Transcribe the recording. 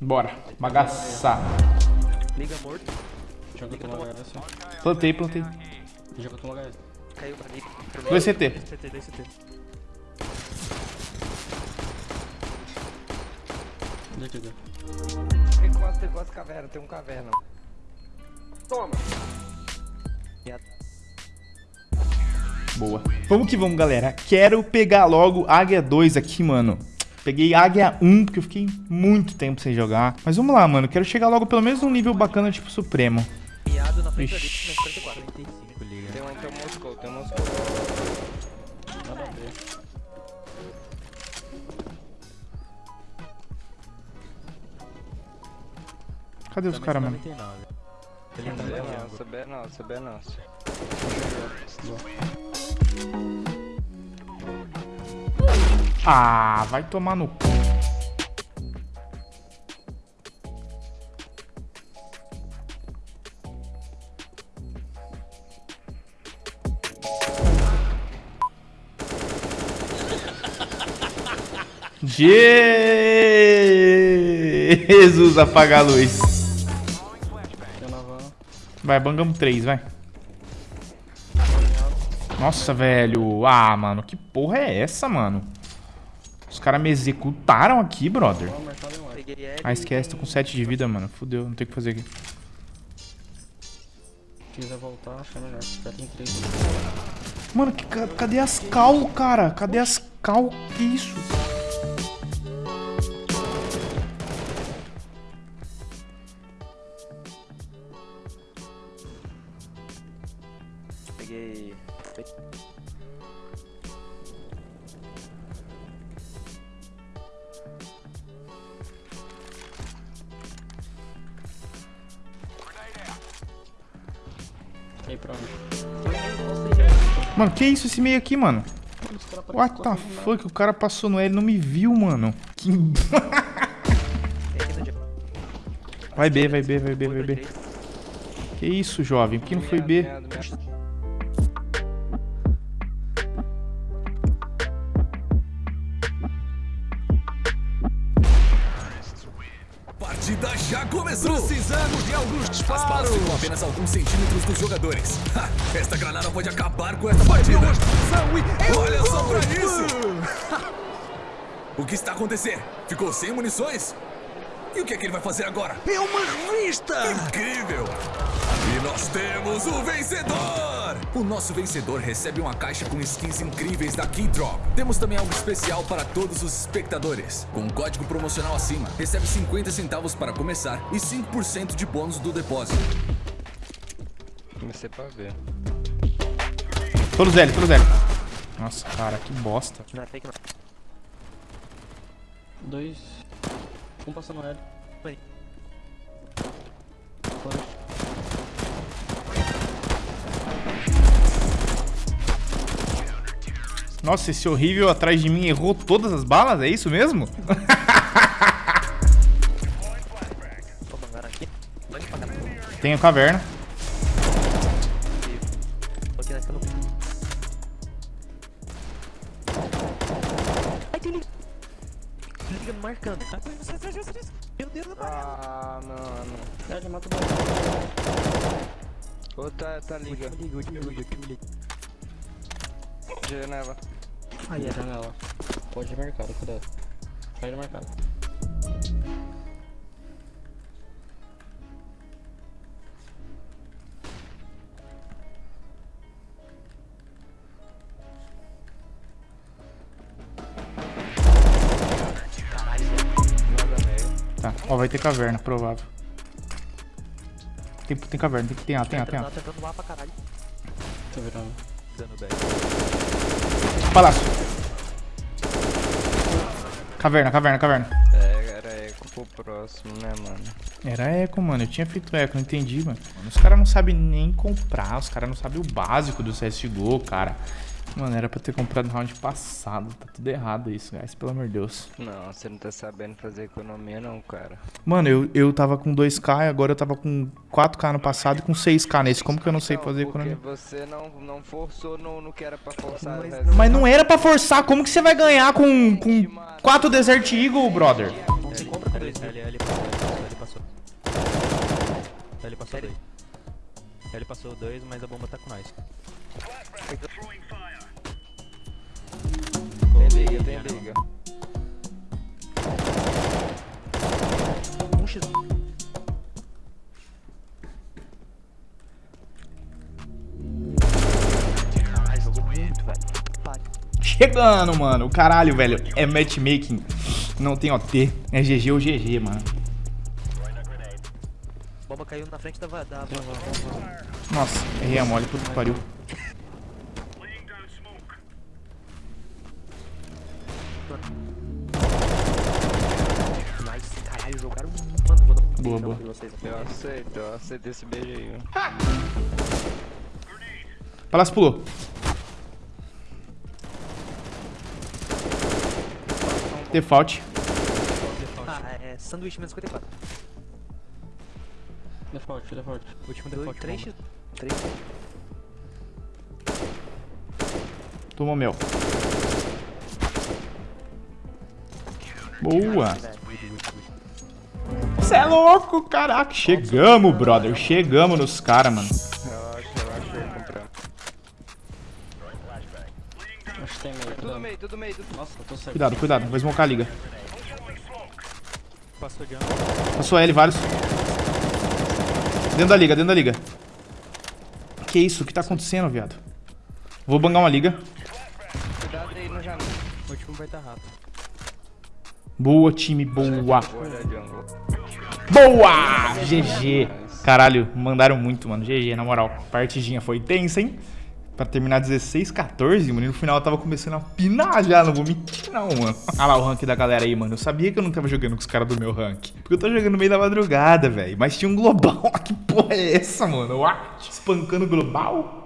Bora. Bagaçar. Liga morto. Joga HS. Plantei, plantei. Joga HS. Caiu pra liga. 2 CT. CT, 2 CT. Onde que deu? Tem quase, tem quase caverna, tem um caverna. Toma! Boa. Vamos que vamos, galera. Quero pegar logo Águia 2 aqui, mano. Peguei Águia 1, porque eu fiquei muito tempo sem jogar. Mas vamos lá, mano. Quero chegar logo pelo menos num nível bacana, tipo Supremo. Miado na frente ali, Ixi. no 44. 45, liga. Tem um, um Moscou, tem um Moscou. Nada a ver. Cadê os caras, mano? Ele tá é nossa, B é nossa, Ah, vai tomar no cu. Jesus, apaga a luz. Vai, bangamos três, vai. Nossa, velho. Ah, mano, que porra é essa, mano? Os caras me executaram aqui, brother. Ah, esquece, tô com 7 de vida, mano. Fudeu, não tem o que fazer aqui. Voltar, acho é melhor. Já tem três. Mano, que, ca- cadê as cal, cara? Cadê as cal? Que isso? Peguei. Pra onde? Mano, que isso esse meio aqui, mano? What the fuck? O cara passou no L e não me viu, mano. Que... Vai B, vai B, vai B, vai B. Que isso, jovem? Por que não foi B? Partida já começou! Precisamos de alguns disparos! As balas ficam apenas alguns centímetros dos jogadores. Ha, esta granada pode acabar com esta partida! Olha só pra isso! o que está acontecendo? Ficou sem munições? E o que é que ele vai fazer agora? É uma revista! Incrível! E nós temos o vencedor! O nosso vencedor recebe uma caixa com skins incríveis da Keydrop. Temos também algo especial para todos os espectadores. Com um código promocional acima, recebe 50 centavos para começar e 5% de bônus do depósito. Comecei pra ver. Todos L, todos L. Nossa, cara, que bosta. Não fake não. Dois. Um passando L. Foi. Flash. Nossa, esse horrível atrás de mim errou todas as balas? É isso mesmo? Cá. Tenho caverna. Tem liga. Liga me marcando. Ah, É, já mata o bola. Outra tá liga. Liga, liga, liga, liga. Janela. Ai, E a janela. Pode ir mercado, cuidado. Sai do mercado. Nada meio. Tá, ó, vai ter caverna, provável. Tem, tem caverna, tem, tem A, tem A, tem A. Tá tentando lá pra caralho. Tô virando. Dando back. Palácio. Caverna, caverna, caverna. É, era eco pro próximo, né, mano? Era eco, mano. Eu tinha feito eco, não entendi, mano. Os caras não sabem nem comprar, os caras não sabem o básico do CSGO, cara. Mano, era pra ter comprado no round passado. Tá tudo errado isso, guys, pelo amor de Deus. Não, você não tá sabendo fazer economia não, cara. Mano, eu, eu tava com 2k e agora eu tava com 4k no passado e com 6k nesse. Como que eu não sei Não, fazer porque economia? você não, não forçou no, no que era pra forçar. Mas né? Mas não era pra forçar, como que você vai ganhar com, com 4 Desert Eagle, brother? Mil. L, L passou, L passou. L passou dois. L passou dois, mas a bomba tá com nós. Chegando, mano. Caralho, velho. É matchmaking. Não tem OT. É GG ou GG, mano. Bomba caiu na frente da... Nossa, errei a mole, puta que pariu. Nice, caralho, jogaram muito. Mano, vou dar um Boa, boa. Eu aceito, eu aceito esse beijo aí. Palácio pulou. Default. Ah, é sanduíche menos 54. Default, default. Último default. 3 x 3 Tomou mel. Boa. Cê é louco, caraca. Chegamos, brother. Chegamos nos caras, mano. Cuidado, cuidado. Vou smocar a liga. Passou L, vários. Dentro da liga, dentro da liga. Que isso? O que tá acontecendo, viado? Vou bangar uma liga. Cuidado aí no janela. O último vai estar rápido. Boa, time, boa. Boa! GG. Caralho, mandaram muito, mano. GG, na moral. Partidinha foi tensa, hein? Pra terminar 16, 14, mano. E no final eu tava começando a pinar já. Não vou mentir, não, mano. Olha lá o rank da galera aí, mano. Eu sabia que eu não tava jogando com os caras do meu rank. Porque eu tô jogando no meio da madrugada, velho. Mas tinha um global. que porra é essa, mano? What? Espancando global?